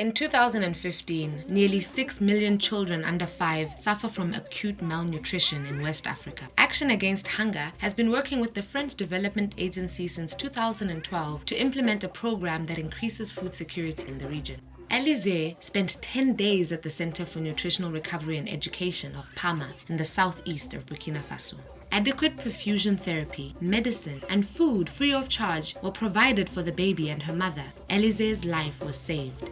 In 2015, nearly 6 million children under 5 suffer from acute malnutrition in West Africa. Action Against Hunger has been working with the French Development Agency since 2012 to implement a program that increases food security in the region. Alize spent 10 days at the Center for Nutritional Recovery and Education of Pama in the southeast of Burkina Faso. Adequate perfusion therapy, medicine, and food free of charge were provided for the baby and her mother. Alize's life was saved.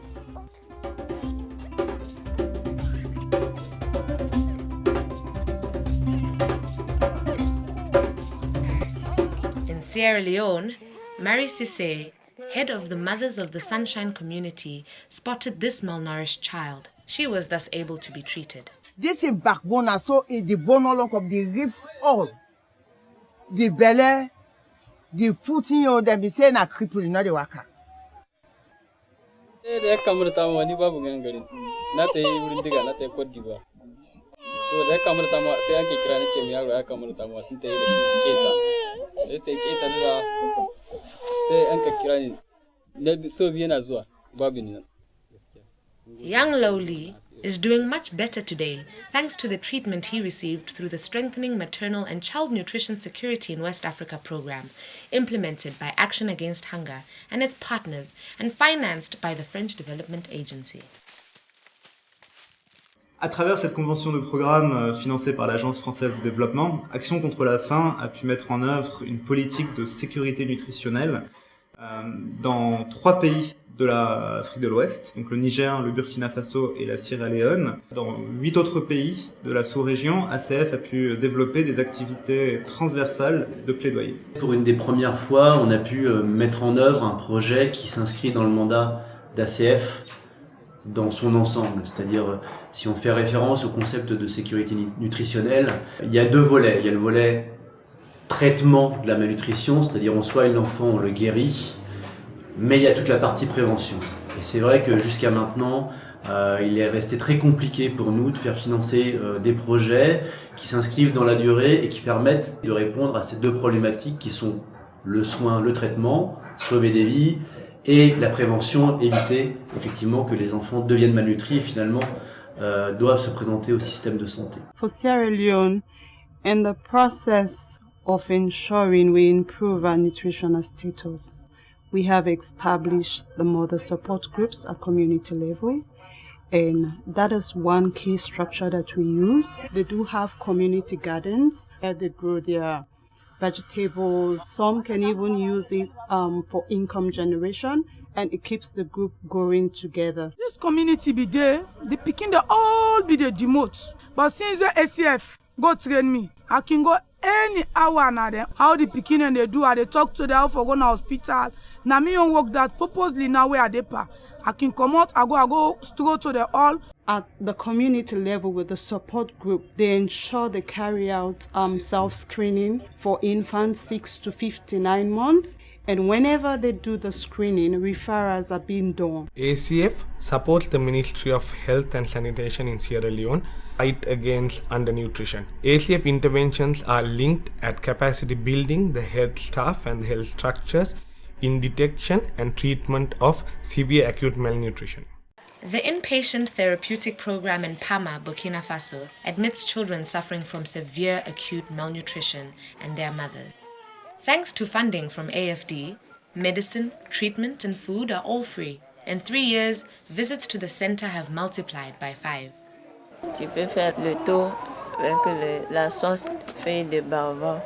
Sierra Leone, Mary Cisse, head of the Mothers of the Sunshine community, spotted this malnourished child. She was thus able to be treated. This is backbone, so the bone all of the ribs all. The belly, the foot in you, them be saying a cripple, not the waka. da ya kamu da tamuwa ni babu ganin garin na ta yi wurin diga na ta yi Cote d'Ivoire to da ya kamu da tamuwa sai ake kira ni ce mai yaro ya kamu da tamuwa sun Young Lowly is doing much better today thanks to the treatment he received through the Strengthening Maternal and Child Nutrition Security in West Africa program, implemented by Action Against Hunger and its partners and financed by the French Development Agency. À travers cette convention de programme euh, financée par l'Agence française de développement, Action contre la faim a pu mettre en œuvre une politique de sécurité nutritionnelle euh, dans trois pays de l'Afrique de l'Ouest, donc le Niger, le Burkina Faso et la Sierra Leone. Dans huit autres pays de la sous-région, ACF a pu développer des activités transversales de plaidoyer. Pour une des premières fois, on a pu euh, mettre en œuvre un projet qui s'inscrit dans le mandat d'ACF dans son ensemble. C'est-à-dire, euh, si on fait référence au concept de sécurité nutritionnelle, il y a deux volets. Il y a le volet traitement de la malnutrition, c'est-à-dire on soigne l'enfant, on le guérit, mais il y a toute la partie prévention. Et c'est vrai que jusqu'à maintenant, euh, il est resté très compliqué pour nous de faire financer euh, des projets qui s'inscrivent dans la durée et qui permettent de répondre à ces deux problématiques qui sont le soin, le traitement, sauver des vies, et la prévention, éviter effectivement que les enfants deviennent malnutris et finalement euh, doivent se présenter au système de santé. For Sierra Leone, in the process of ensuring we improve our nutritional status, we have established the mother support groups at community level. And that is one key structure that we use. They do have community gardens where they grow their vegetables. Some can even use it um, for income generation and it keeps the group going together. This community be there, the picking they all be the demote. But since the ACF go train me, I can go any hour now them. How the picking and they do, I they talk to them for going to hospital. Now me on work that purposely now where I dey pa. I come out, I go, I go straight to the hall. At the community level with the support group, they ensure they carry out um, self-screening for infants 6 to 59 months. And whenever they do the screening, referrals are being done. ACF supports the Ministry of Health and Sanitation in Sierra Leone fight against undernutrition. ACF interventions are linked at capacity building the health staff and the health structures in detection and treatment of severe acute malnutrition. The inpatient therapeutic program in Pama, Burkina Faso, admits children suffering from severe acute malnutrition and their mothers. Thanks to funding from AFD, medicine, treatment, and food are all free. In three years, visits to the center have multiplied by five. Tu peux faire le tour euh, avec le, la sauce feuille de baobab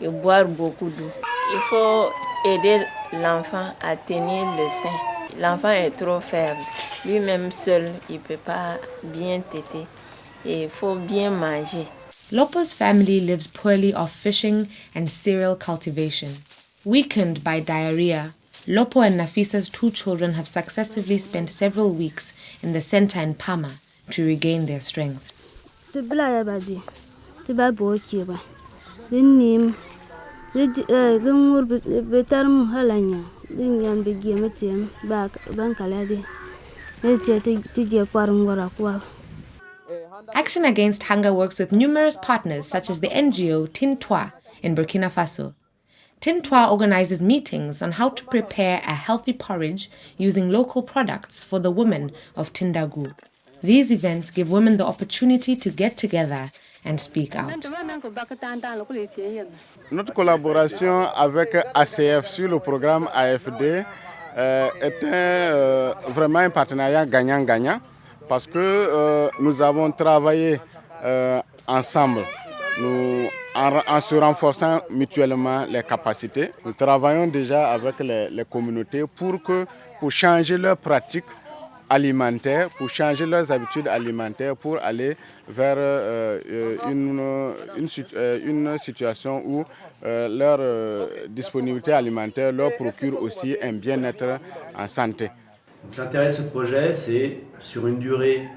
et boire beaucoup d'eau. Il faut aider l'enfant à tenir le sein. L'enfant est trop faible. Lui-même seul, il ne peut pas bien téter. Et il faut bien manger. Lopo's family lives poorly off fishing and cereal cultivation. Weakened by diarrhea, Lopo and Nafisa's two children have successively spent several weeks in the center in Pama to regain their strength. Action Against Hunger works with numerous partners such as the NGO Tin Tua in Burkina Faso. Tin Tua organizes meetings on how to prepare a healthy porridge using local products for the women of Tindagu. These events give women the opportunity to get together and speak out. Notre collaboration avec ACF sur le programme AFD euh, est un, euh, vraiment un partenariat gagnant-gagnant parce que euh, nous avons travaillé euh, ensemble en, se renforçant mutuellement les capacités. Nous travaillons déjà avec les, les communautés pour, que, pour changer leurs pratiques alimentaires, pour changer leurs habitudes alimentaires, pour aller vers euh, une, une, une, situation où euh, leur euh, disponibilité alimentaire leur procure aussi un bien-être en santé. L'intérêt de ce projet, c'est sur une durée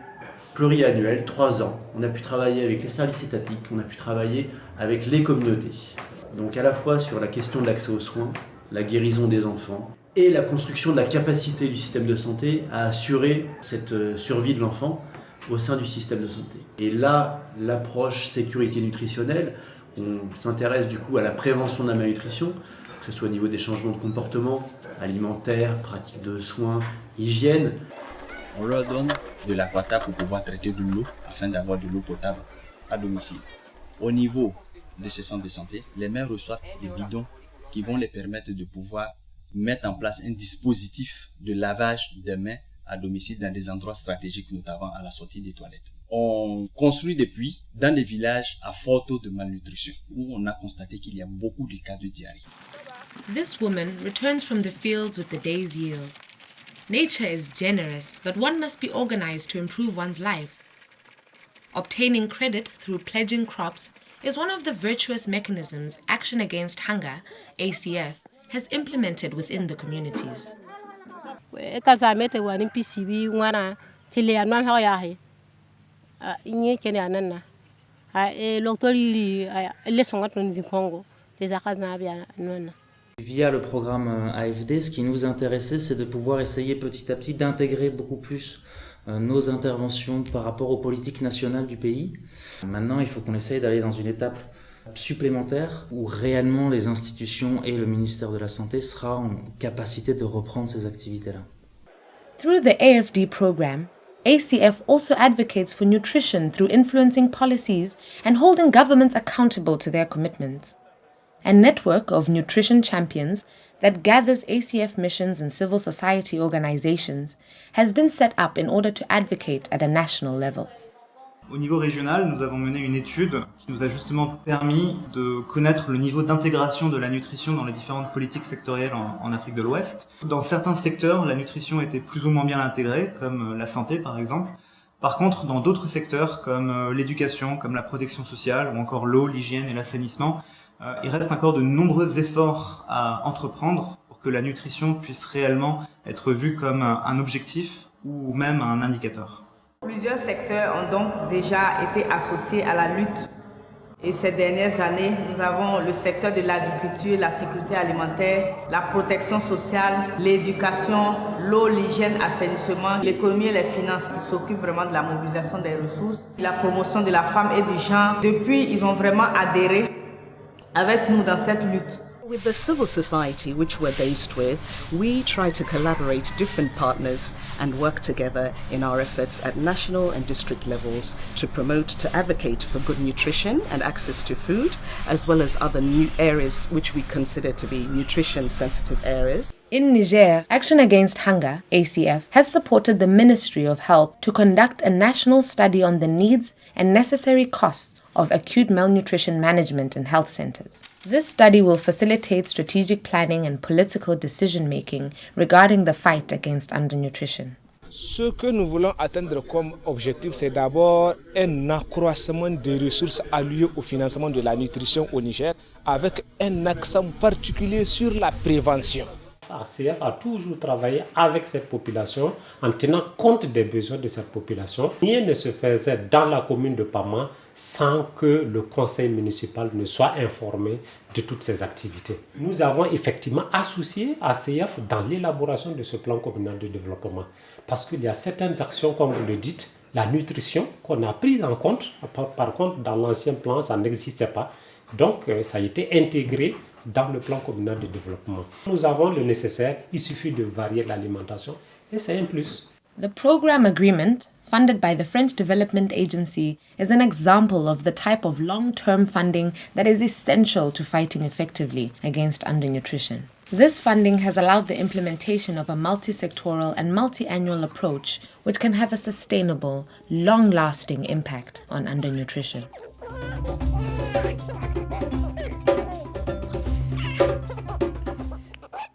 pluriannuelle, trois ans, on a pu travailler avec les services étatiques, on a pu travailler avec les communautés. Donc à la fois sur la question de l'accès aux soins, la guérison des enfants, et la construction de la capacité du système de santé à assurer cette survie de l'enfant au sein du système de santé. Et là, l'approche sécurité nutritionnelle, on s'intéresse du coup à la prévention de la malnutrition, que ce soit au niveau des changements de comportement alimentaire, pratique de soins, hygiène. On leur donne de l'aquata pour pouvoir traiter de l'eau afin d'avoir de l'eau potable à domicile. Au niveau de ces centres de santé, les mères reçoivent des bidons qui vont les permettre de pouvoir mettre en place un dispositif de lavage des mains à domicile dans des endroits stratégiques, notamment à la sortie des toilettes. On construit des puits dans des villages à fort taux de malnutrition, où on a constaté qu'il y a beaucoup de cas de diarrhée. This woman returns from the fields with the day's yield. Nature is generous, but one must be organized to improve one's life. Obtaining credit through pledging crops is one of the virtuous mechanisms Action Against Hunger, ACF, has implemented within the communities. Via le programme AFD, ce qui nous intéressait, c'est de pouvoir essayer petit à petit d'intégrer beaucoup plus nos interventions par rapport aux politiques nationales du pays. Maintenant, il faut qu'on essaye d'aller dans une étape supplémentaire où réellement les institutions et le ministère de la Santé sera en capacité de reprendre ces activités-là. Through the AFD program, ACF also advocates for nutrition through influencing policies and holding governments accountable to their commitments. A network of nutrition champions that gathers ACF missions and civil society organizations has been set up in order to advocate at a national level. Au niveau régional, nous avons mené une étude qui nous a justement permis de connaître le niveau d'intégration de la nutrition dans les différentes politiques sectorielles en, Afrique de l'Ouest. Dans certains secteurs, la nutrition était plus ou moins bien intégrée, comme la santé par exemple. Par contre, dans d'autres secteurs, comme l'éducation, comme la protection sociale, ou encore l'eau, l'hygiène et l'assainissement, euh, il reste encore de nombreux efforts à entreprendre pour que la nutrition puisse réellement être vue comme un objectif ou même un indicateur. Plusieurs secteurs ont donc déjà été associés à la lutte. Et ces dernières années, nous avons le secteur de l'agriculture, la sécurité alimentaire, la protection sociale, l'éducation, l'eau, l'hygiène, l'assainissement, l'économie et les finances qui s'occupent vraiment de la mobilisation des ressources, la promotion de la femme et du genre. Depuis, ils ont vraiment adhéré avec nous dans cette lutte. With the civil society which we're based with, we try to collaborate different partners and work together in our efforts at national and district levels to promote, to advocate for good nutrition and access to food, as well as other new areas which we consider to be nutrition sensitive areas. In Niger, Action Against Hunger, ACF, has supported the Ministry of Health to conduct a national study on the needs and necessary costs of acute malnutrition management in health centers. This study will facilitate strategic planning and political decision making regarding the fight against undernutrition. Ce que nous voulons atteindre comme objectif, c'est d'abord un accroissement des ressources allouées au financement de la nutrition au Niger, avec un accent particulier sur la prévention. ACF a toujours travaillé avec cette population en tenant compte des besoins de cette population. Rien ne se faisait dans la commune de Pama sans que le conseil municipal ne soit informé de toutes ces activités. Nous avons effectivement associé ACF dans l'élaboration de ce plan communal de développement parce qu'il y a certaines actions, comme vous le dites, la nutrition qu'on a prise en compte, par, par contre dans l'ancien plan ça n'existait pas, donc ça a été intégré dans le plan communal de développement. Nous avons le nécessaire, il suffit de varier l'alimentation et c'est un plus. The program agreement, funded by the French Development Agency, is an example of the type of long-term funding that is essential to fighting effectively against undernutrition. This funding has allowed the implementation of a multi-sectoral and multi-annual approach which can have a sustainable, long-lasting impact on undernutrition.